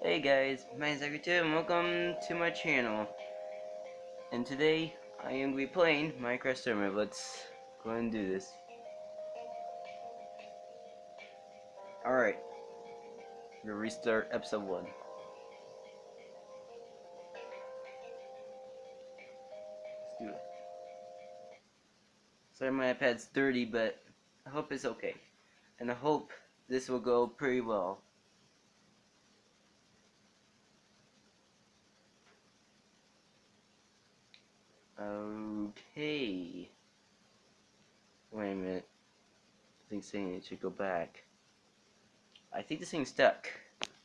Hey guys, my name is Agri2 and welcome to my channel. And today I am going to be playing Minecraft Server. Let's go and do this. Alright. Gonna restart episode 1. Let's do it. Sorry my iPad's dirty, but I hope it's okay. And I hope this will go pretty well. Okay. Wait a minute. I think saying it should go back. I think this thing's stuck.